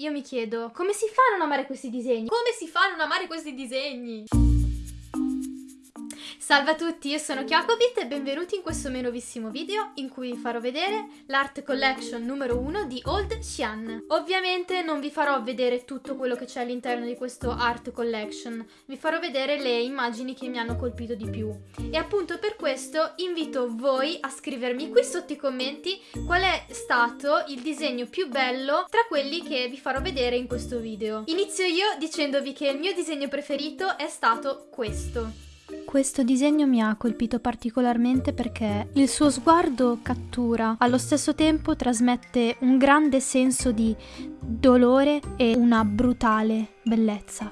Io mi chiedo, come si fa a non amare questi disegni? Come si fa a non amare questi disegni? Salve a tutti, io sono Chiacobit e benvenuti in questo mio nuovissimo video in cui vi farò vedere l'art collection numero 1 di Old Xian. Ovviamente non vi farò vedere tutto quello che c'è all'interno di questo art collection, vi farò vedere le immagini che mi hanno colpito di più. E appunto per questo invito voi a scrivermi qui sotto i commenti qual è stato il disegno più bello tra quelli che vi farò vedere in questo video. Inizio io dicendovi che il mio disegno preferito è stato questo. Questo disegno mi ha colpito particolarmente perché il suo sguardo cattura, allo stesso tempo trasmette un grande senso di dolore e una brutale bellezza.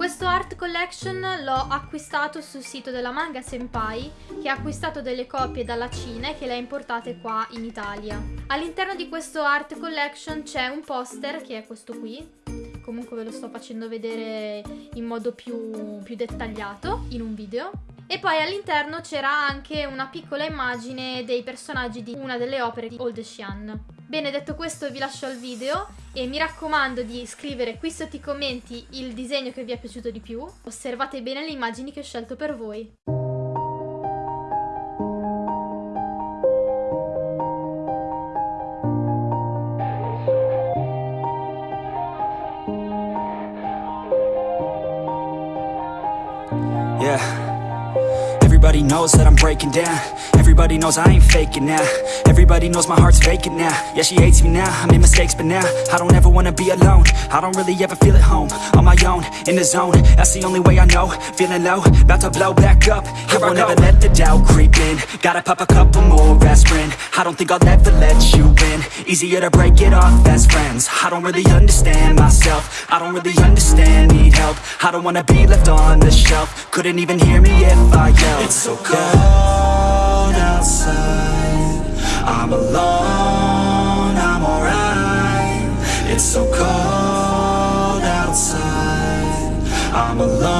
Questo art collection l'ho acquistato sul sito della Manga Senpai che ha acquistato delle copie dalla Cina e che le ha importate qua in Italia. All'interno di questo art collection c'è un poster che è questo qui comunque ve lo sto facendo vedere in modo più, più dettagliato in un video. E poi all'interno c'era anche una piccola immagine dei personaggi di una delle opere di Old Xian. Bene, detto questo vi lascio al video e mi raccomando di scrivere qui sotto i commenti il disegno che vi è piaciuto di più. Osservate bene le immagini che ho scelto per voi. Yeah. Everybody knows that I'm breaking down. Everybody knows I ain't faking now. Everybody knows my heart's vacant now. Yeah, she hates me now, I made mistakes but now I don't ever wanna be alone. I don't really ever feel at home On my own, in the zone. That's the only way I know. Feeling low, about to blow back up. Here I won't ever let the doubt creep in. Gotta pop a couple more aspirin. I don't think I'll ever let you in Easier to break it off best friends. I don't really understand myself I don't really understand, need help. I don't wanna be left on the shelf. Couldn't even hear me if I yelled. It's so cold outside. I'm alone, I'm alright. It's so cold outside. I'm alone,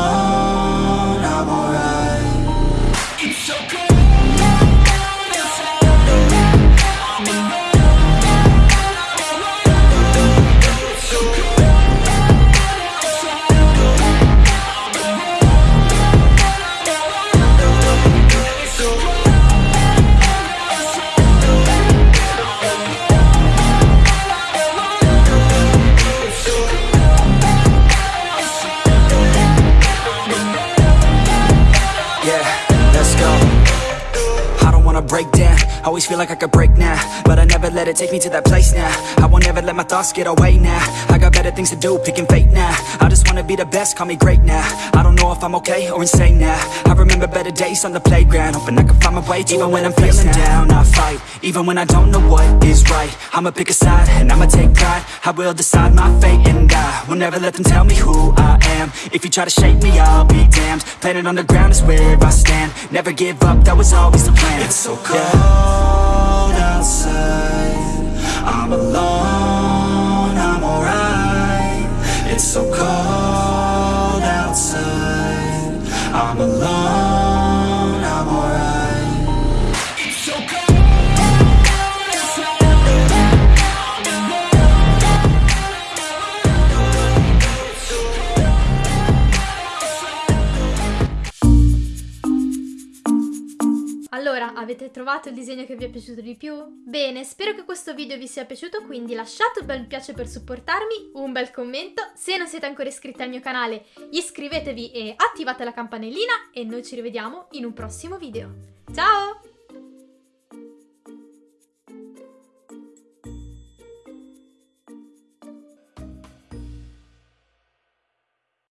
Always feel like I could break now But I never let it take me to that place now. I won't ever let my thoughts get away now. I got better things to do, picking fate now. I just wanna be the best, call me great now. I don't know if I'm okay or insane now. I remember better days on the playground Hoping I can find my way Even when I'm feeling down, I fight Even when I don't know what is right. I'ma pick a side and I'ma take pride. I will decide my fate and I will never let them tell me who I am. If you try to shake me, I'll be damned. Planet on the ground is where I stand Never give up, that was always the plan. It's so cold outside. I'm alone, avete trovato il disegno che vi è piaciuto di più? Bene, spero che questo video vi sia piaciuto, quindi lasciate un bel piace per supportarmi, un bel commento, se non siete ancora iscritti al mio canale iscrivetevi e attivate la campanellina e noi ci rivediamo in un prossimo video. Ciao!